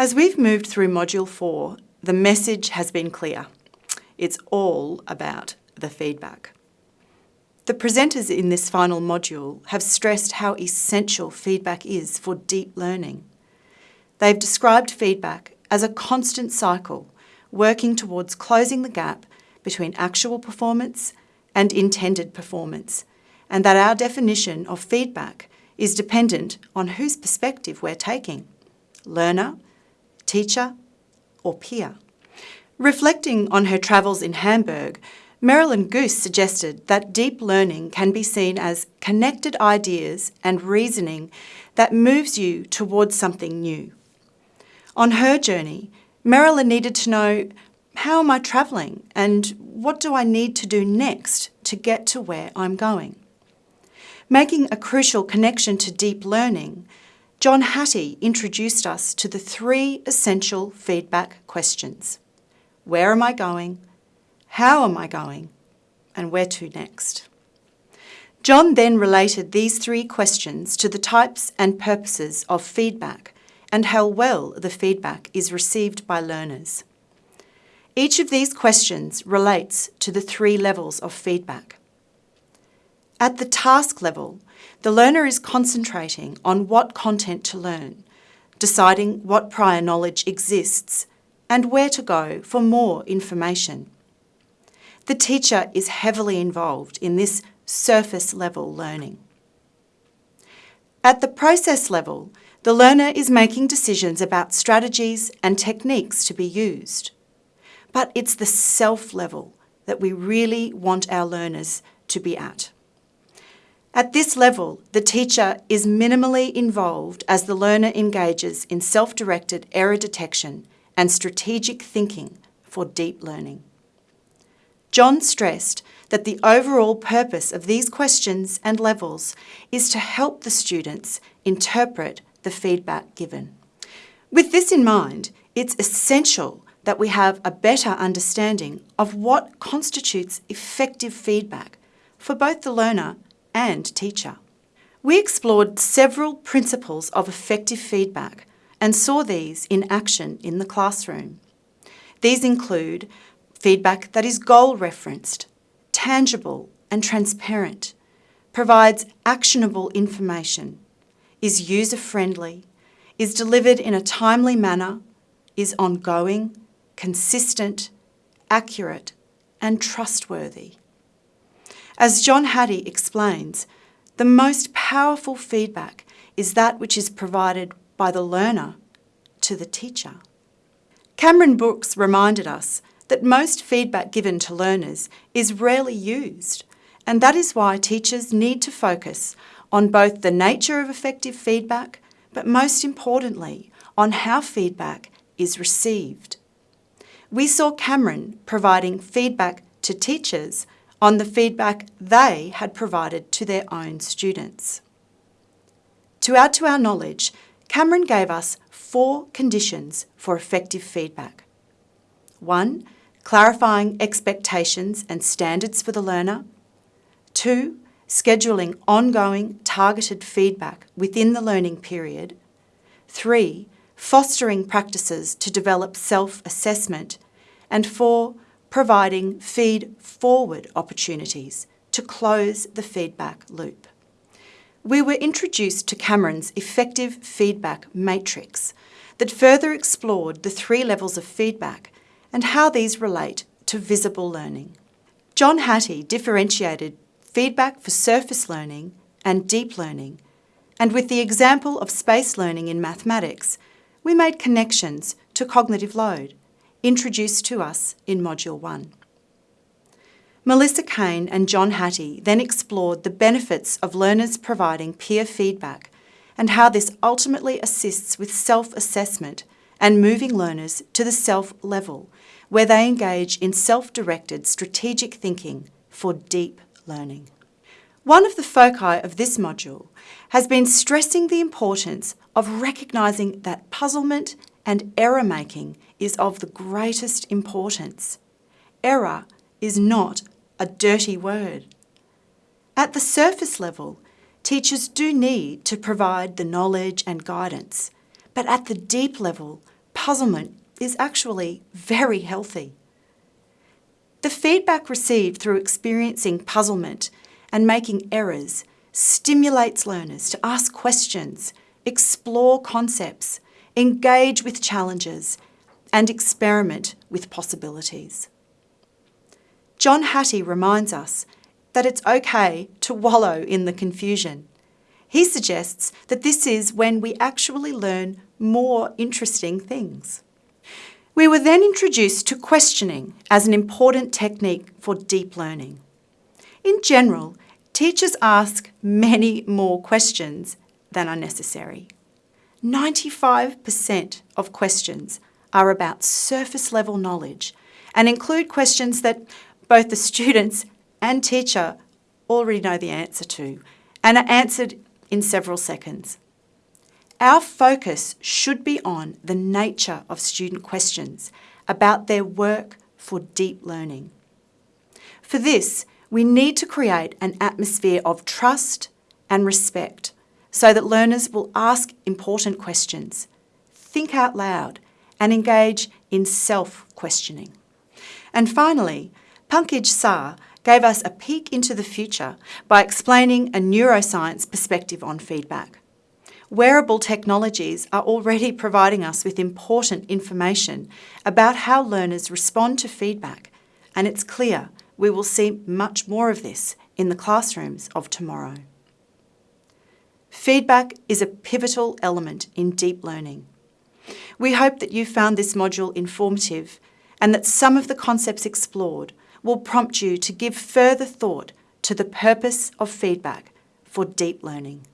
As we've moved through Module 4, the message has been clear. It's all about the feedback. The presenters in this final module have stressed how essential feedback is for deep learning. They've described feedback as a constant cycle working towards closing the gap between actual performance and intended performance, and that our definition of feedback is dependent on whose perspective we're taking learner, teacher, or peer. Reflecting on her travels in Hamburg, Marilyn Goose suggested that deep learning can be seen as connected ideas and reasoning that moves you towards something new. On her journey, Marilyn needed to know how am I travelling and what do I need to do next to get to where I'm going? Making a crucial connection to deep learning, John Hattie introduced us to the three essential feedback questions. Where am I going? How am I going? And where to next? John then related these three questions to the types and purposes of feedback and how well the feedback is received by learners. Each of these questions relates to the three levels of feedback. At the task level, the learner is concentrating on what content to learn, deciding what prior knowledge exists, and where to go for more information. The teacher is heavily involved in this surface level learning. At the process level, the learner is making decisions about strategies and techniques to be used. But it's the self level that we really want our learners to be at. At this level, the teacher is minimally involved as the learner engages in self-directed error detection and strategic thinking for deep learning. John stressed that the overall purpose of these questions and levels is to help the students interpret the feedback given. With this in mind, it's essential that we have a better understanding of what constitutes effective feedback for both the learner and teacher. We explored several principles of effective feedback and saw these in action in the classroom. These include feedback that is goal referenced, tangible and transparent, provides actionable information, is user friendly, is delivered in a timely manner, is ongoing, consistent, accurate, and trustworthy. As John Hattie explains, the most powerful feedback is that which is provided by the learner to the teacher. Cameron Brooks reminded us that most feedback given to learners is rarely used, and that is why teachers need to focus on both the nature of effective feedback, but most importantly, on how feedback is received. We saw Cameron providing feedback to teachers on the feedback they had provided to their own students. To add to our knowledge, Cameron gave us four conditions for effective feedback. One, clarifying expectations and standards for the learner. Two, scheduling ongoing targeted feedback within the learning period. Three, fostering practices to develop self-assessment. And four, providing feed-forward opportunities to close the feedback loop. We were introduced to Cameron's effective feedback matrix that further explored the three levels of feedback and how these relate to visible learning. John Hattie differentiated feedback for surface learning and deep learning, and with the example of space learning in mathematics, we made connections to cognitive load introduced to us in Module 1. Melissa Kane and John Hattie then explored the benefits of learners providing peer feedback and how this ultimately assists with self-assessment and moving learners to the self level, where they engage in self-directed strategic thinking for deep learning. One of the foci of this module has been stressing the importance of recognising that puzzlement and error making is of the greatest importance. Error is not a dirty word. At the surface level, teachers do need to provide the knowledge and guidance, but at the deep level, puzzlement is actually very healthy. The feedback received through experiencing puzzlement and making errors stimulates learners to ask questions, explore concepts, engage with challenges, and experiment with possibilities. John Hattie reminds us that it's okay to wallow in the confusion. He suggests that this is when we actually learn more interesting things. We were then introduced to questioning as an important technique for deep learning. In general, teachers ask many more questions than are necessary. 95% of questions are about surface level knowledge and include questions that both the students and teacher already know the answer to and are answered in several seconds. Our focus should be on the nature of student questions about their work for deep learning. For this, we need to create an atmosphere of trust and respect so that learners will ask important questions, think out loud, and engage in self-questioning. And finally, Pankaj Sah gave us a peek into the future by explaining a neuroscience perspective on feedback. Wearable technologies are already providing us with important information about how learners respond to feedback, and it's clear we will see much more of this in the classrooms of tomorrow. Feedback is a pivotal element in deep learning. We hope that you found this module informative and that some of the concepts explored will prompt you to give further thought to the purpose of feedback for deep learning.